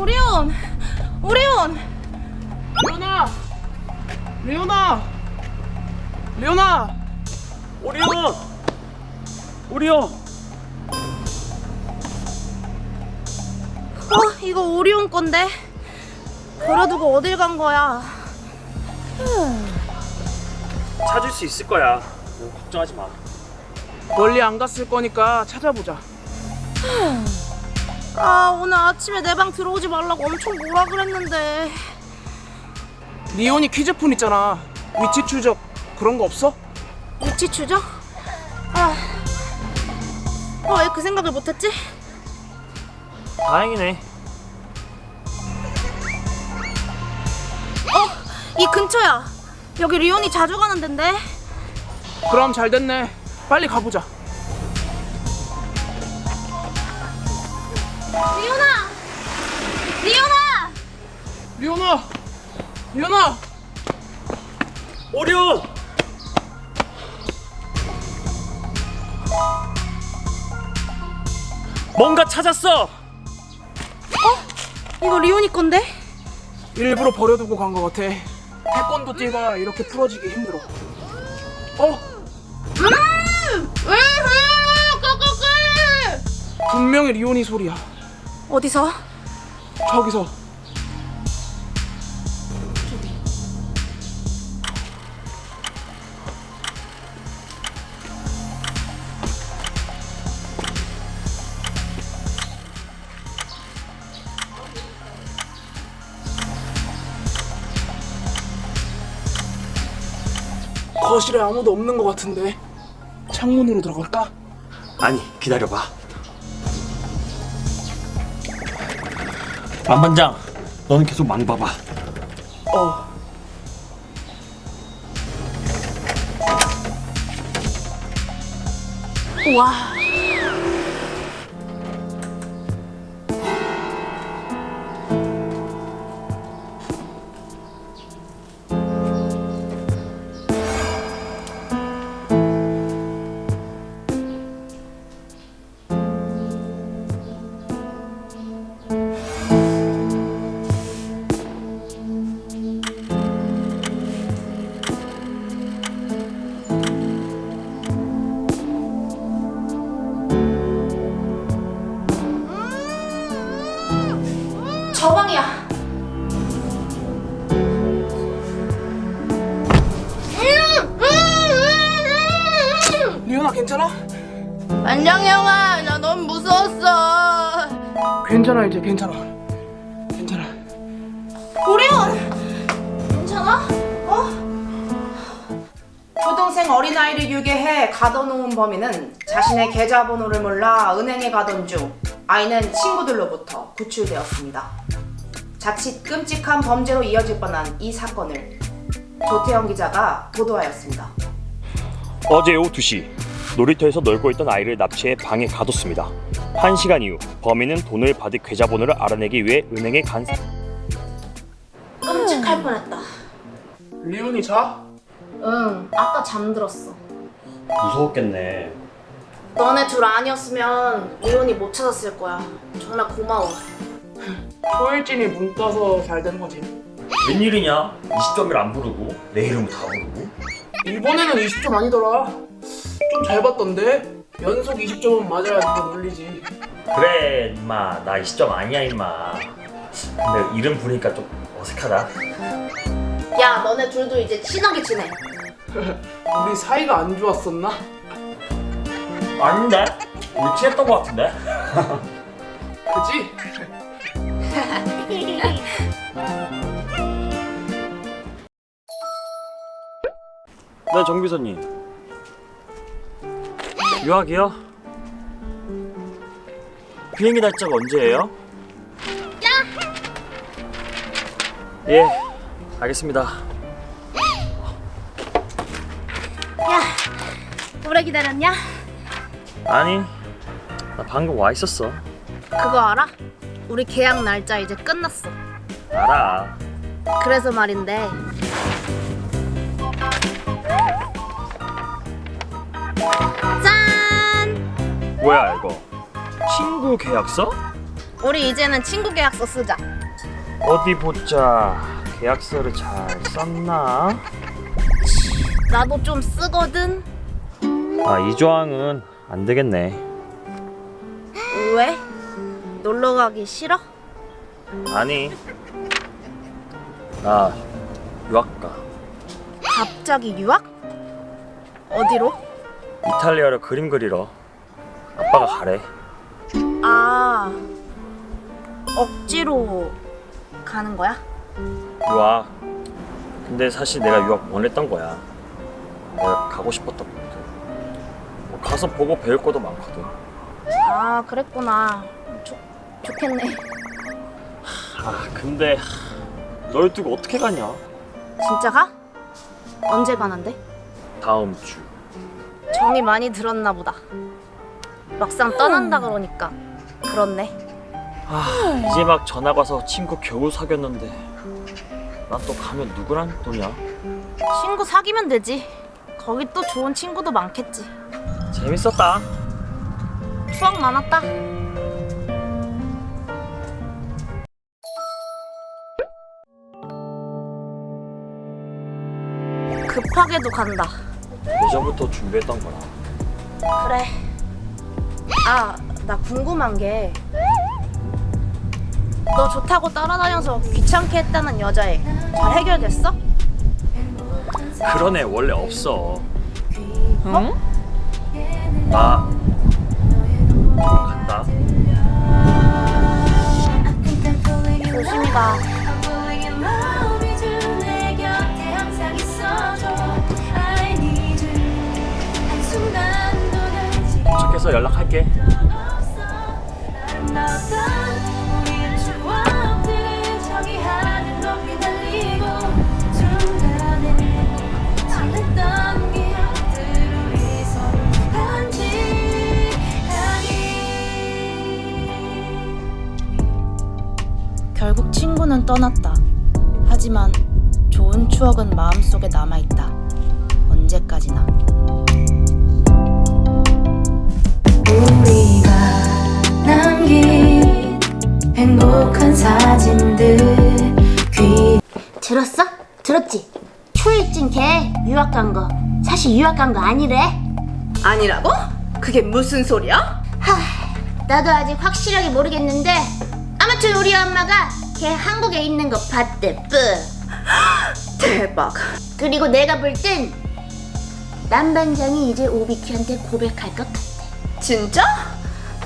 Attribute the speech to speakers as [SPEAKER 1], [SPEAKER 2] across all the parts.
[SPEAKER 1] 오리온! 오리온!
[SPEAKER 2] 리오나! 리오나! 리오나!
[SPEAKER 3] 오리온! 오리온!
[SPEAKER 1] 어, 이거 오리온 건데. 버려두고 어딜 간 거야?
[SPEAKER 3] 찾을 수 있을 거야. 너 걱정하지 마.
[SPEAKER 2] 멀리 안 갔을 거니까 찾아보자.
[SPEAKER 1] 아, 오늘 아침에 내 방 들어오지 말라고 엄청 뭐라 그랬는데.
[SPEAKER 2] 리온이 퀴즈폰 있잖아. 위치 추적 그런 거 없어?
[SPEAKER 1] 위치 추적? 아. 어, 왜 그 생각을 못했지?
[SPEAKER 3] 다행이네.
[SPEAKER 1] 이 근처야. 여기 리온이 자주 가는 데인데.
[SPEAKER 2] 그럼 잘 됐네. 빨리 가보자.
[SPEAKER 1] 리온아! 리온아!
[SPEAKER 2] 리오나! 리오나!
[SPEAKER 3] 오리온! 뭔가 찾았어!
[SPEAKER 1] 이거 리온이 건데?
[SPEAKER 2] 일부러 버려두고 간거 같아. 태권도 띠가 이렇게 풀어지기 힘들어. 어? 분명히 리온이 소리야.
[SPEAKER 1] 어디서?
[SPEAKER 2] 저기서. 거실에 아무도 없는 것 같은데 창문으로 들어갈까?
[SPEAKER 3] 아니, 기다려봐. 만반장, 너는 계속 망 봐봐.
[SPEAKER 2] 어.
[SPEAKER 1] 와.
[SPEAKER 2] 리오나 괜찮아?
[SPEAKER 1] 안녕 형아, 나 너무 무서웠어.
[SPEAKER 2] 괜찮아 이제 괜찮아. 괜찮아.
[SPEAKER 1] 오리온, 괜찮아? 어?
[SPEAKER 4] 초등생 어린아이를 유괴해 가둬놓은 범인은 자신의 계좌번호를 몰라 은행에 가던 중 아이는 친구들로부터 구출되었습니다. 자칫 끔찍한 범죄로 이어질 뻔한 이 사건을 조태영 기자가 보도하였습니다.
[SPEAKER 3] 어제 오후 2시 놀이터에서 놀고 있던 아이를 납치해 방에 가뒀습니다. 1시간 이후 범인은 돈을 받을 계좌번호를 알아내기 위해 은행에 간 사...
[SPEAKER 1] 끔찍할 뻔했다.
[SPEAKER 2] 리온이 자?
[SPEAKER 1] 응, 아까 잠들었어.
[SPEAKER 3] 무서웠겠네.
[SPEAKER 1] 너네 둘 아니었으면 리온이 못 찾았을 거야. 정말 고마워.
[SPEAKER 2] 초일진이 문 떠서 잘 된 거지.
[SPEAKER 3] 웬일이냐? 20점을 안 부르고 내 이름 다 부르고
[SPEAKER 2] 이번에는 20점 아니더라. 좀 잘 봤던데? 연속 20점은 맞아야 더 놀리지.
[SPEAKER 5] 그래 임마 나 20점 아니야 임마 근데 이름 부르니까 좀 어색하다
[SPEAKER 1] 야, 너네 둘도 이제 친하게 지내.
[SPEAKER 2] 우리 사이가 안 좋았었나?
[SPEAKER 5] 아닌데? 우리 친했던 것 같은데?
[SPEAKER 2] 그지?
[SPEAKER 3] 네, 정비서님. 유학이요? 비행기 날짜가 언제예요? 예, 알겠습니다.
[SPEAKER 1] 야, 오래 기다렸냐?
[SPEAKER 3] 아니, 나 방금 와 있었어.
[SPEAKER 1] 그거 알아? 우리 계약 날짜 이제 끝났어.
[SPEAKER 3] 알아.
[SPEAKER 1] 그래서 말인데.
[SPEAKER 3] 친구 계약서?
[SPEAKER 1] 우리 이제는 친구 계약서 쓰자.
[SPEAKER 3] 어디 보자. 계약서를 잘 썼나?
[SPEAKER 1] 나도 좀 쓰거든.
[SPEAKER 3] 아, 이 조항은 안 되겠네.
[SPEAKER 1] 왜? 놀러 가기 싫어?
[SPEAKER 3] 아니. 나 유학 가.
[SPEAKER 1] 갑자기 유학? 어디로?
[SPEAKER 3] 이탈리아로 그림 그리러. 아빠가 가래.
[SPEAKER 1] 아 억지로 가는 거야?
[SPEAKER 3] 유학. 근데 사실 내가 유학 원했던 거야. 내가 가고 싶었던 거거든. 뭐 가서 보고 배울 것도 많거든.
[SPEAKER 1] 아 그랬구나. 좋 좋겠네.
[SPEAKER 3] 아 근데 널 두고 어떻게 가냐?
[SPEAKER 1] 진짜 가? 언제 가는데?
[SPEAKER 3] 다음 주.
[SPEAKER 1] 정이 많이 들었나 보다. 막상 떠난다 그러니까 그렇네.
[SPEAKER 3] 아 이제 막 전화 가서 친구 겨우 사귀었는데 난 또 가면 누구랑 노냐?
[SPEAKER 1] 친구 사귀면 되지. 거기 또 좋은 친구도 많겠지.
[SPEAKER 3] 재밌었다.
[SPEAKER 1] 추억 많았다. 급하게도 간다.
[SPEAKER 3] 예전부터 준비했던 거라.
[SPEAKER 1] 그래. 아, 나 궁금한 게. 너 좋다고 따라다녀서 귀찮게 했다는 여자애 잘 해결됐어?
[SPEAKER 3] 그런 애 원래 없어. 어? 나
[SPEAKER 4] 결국 친구는 떠났다. 하지만 좋은 추억은 마음속에 남아있다. 언제까지나.
[SPEAKER 6] 우리가 남긴 행복한 사진들 귀
[SPEAKER 7] 들었어? 들었지? 초일진 걔 유학 간 거. 사실 유학 간 거 아니래.
[SPEAKER 4] 아니라고? 그게 무슨 소리야?
[SPEAKER 7] 하, 나도 아직 확실하게 모르겠는데 아무튼 우리 엄마가 걔 한국에 있는 거 봤대. 뿌.
[SPEAKER 4] 대박.
[SPEAKER 7] 그리고 내가 볼 땐 남반장이 이제 오비키한테 고백할 것 같아.
[SPEAKER 4] 진짜?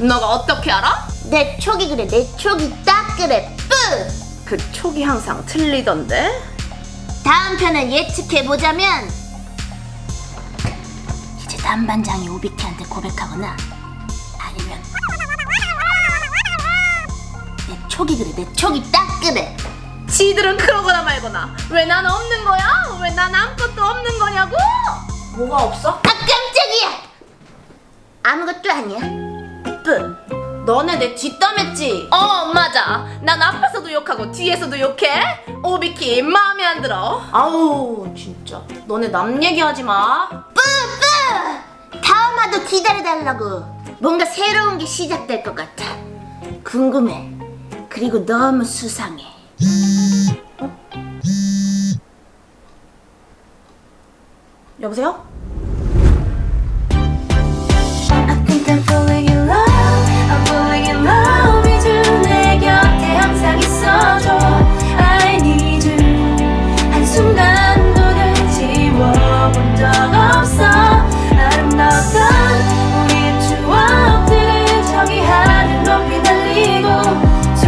[SPEAKER 4] 너가 어떻게 알아?
[SPEAKER 7] 내 촉이 그래. 내 촉이 딱 그래. 뿌.
[SPEAKER 4] 그 촉이 항상 틀리던데?
[SPEAKER 7] 다음 편을 예측해 보자면 이제 남반장이 오비키한테 고백하거나 아니면 내 촉이 그래. 내 촉이 딱 그래.
[SPEAKER 4] 지들은 그러거나 말거나 왜 난 없는 거야? 왜 난 아무것도 없는 거냐고? 뭐가 없어?
[SPEAKER 7] 아. 아무 것도 아니야. 뿌.
[SPEAKER 4] 너네 내 뒷담했지? 어 맞아 난 앞에서도 욕하고 뒤에서도 욕해 오비키 마음에 안 들어 아우 진짜 너네 남 얘기하지 마
[SPEAKER 7] 뿌뿌! 다음 화도 기다려달라고. 뭔가 새로운 게 시작될 것 같아. 궁금해. 그리고 너무 수상해.
[SPEAKER 4] 여보세요?